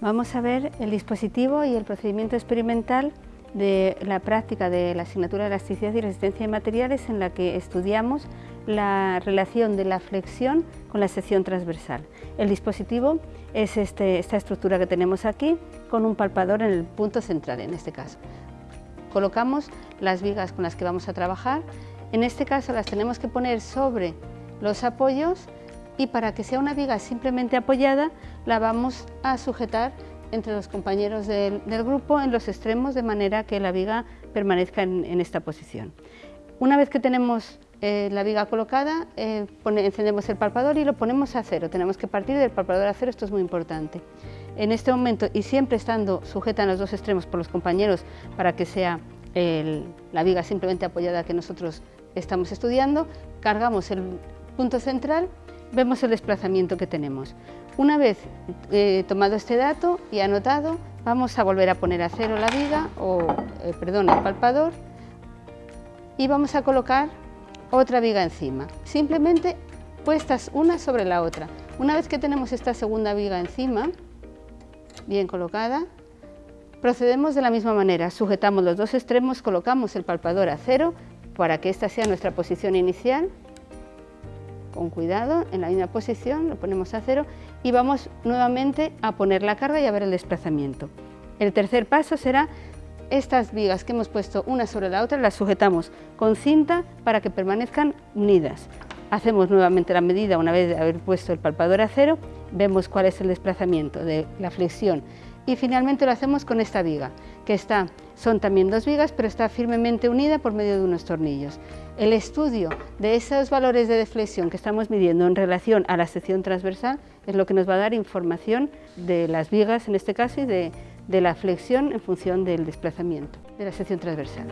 Vamos a ver el dispositivo y el procedimiento experimental de la práctica de la asignatura de elasticidad y resistencia de materiales en la que estudiamos la relación de la flexión con la sección transversal. El dispositivo es este, esta estructura que tenemos aquí con un palpador en el punto central en este caso. Colocamos las vigas con las que vamos a trabajar, en este caso las tenemos que poner sobre los apoyos y para que sea una viga simplemente apoyada la vamos a sujetar entre los compañeros del, grupo en los extremos de manera que la viga permanezca en, esta posición. Una vez que tenemos eh, la viga colocada, eh, encendemos el palpador y lo ponemos a cero. Tenemos que partir del palpador a cero, esto es muy importante. En este momento, y siempre estando sujeta en los dos extremos por los compañeros para que sea la viga simplemente apoyada que nosotros estamos estudiando, cargamos el punto central vemos el desplazamiento que tenemos. Una vez eh, tomado este dato y anotado, vamos a volver a poner a cero la viga, o eh, perdón, el palpador, y vamos a colocar otra viga encima, simplemente puestas una sobre la otra. Una vez que tenemos esta segunda viga encima, bien colocada, procedemos de la misma manera, sujetamos los dos extremos, colocamos el palpador a cero para que esta sea nuestra posición inicial con cuidado, en la misma posición, lo ponemos a cero y vamos nuevamente a poner la carga y a ver el desplazamiento. El tercer paso será estas vigas que hemos puesto una sobre la otra, las sujetamos con cinta para que permanezcan unidas. Hacemos nuevamente la medida una vez de haber puesto el palpador a cero, vemos cuál es el desplazamiento de la flexión y finalmente lo hacemos con esta viga, que está, son también dos vigas, pero está firmemente unida por medio de unos tornillos. El estudio de esos valores de deflexión que estamos midiendo en relación a la sección transversal es lo que nos va a dar información de las vigas, en este caso, y de, de la flexión en función del desplazamiento de la sección transversal.